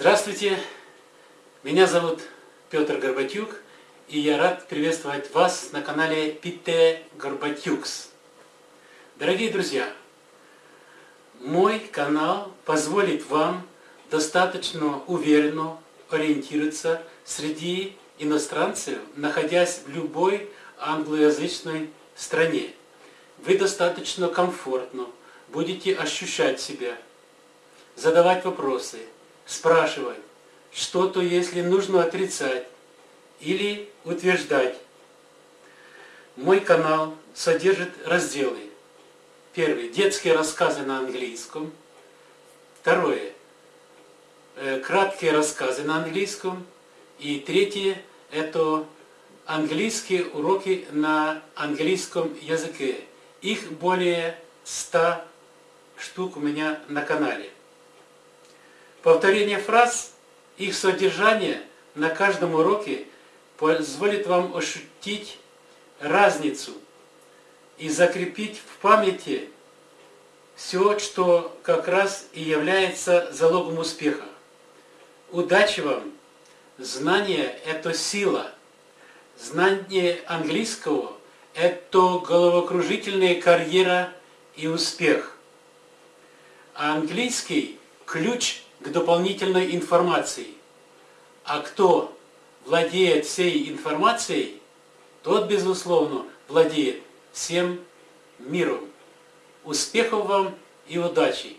Здравствуйте, меня зовут Петр Горбатюк, и я рад приветствовать вас на канале Пите Горбатюкс. Дорогие друзья, мой канал позволит вам достаточно уверенно ориентироваться среди иностранцев, находясь в любой англоязычной стране. Вы достаточно комфортно будете ощущать себя, задавать вопросы, спрашивать, что-то, если нужно отрицать или утверждать. Мой канал содержит разделы. Первый – детские рассказы на английском. Второе – краткие рассказы на английском. И третье – это английские уроки на английском языке. Их более 100 штук у меня на канале. Повторение фраз, их содержание на каждом уроке позволит вам ощутить разницу и закрепить в памяти все, что как раз и является залогом успеха. Удачи вам! Знание – это сила. Знание английского – это головокружительная карьера и успех. А английский – ключ к дополнительной информации. А кто владеет всей информацией, тот, безусловно, владеет всем миром. Успехов вам и удачи!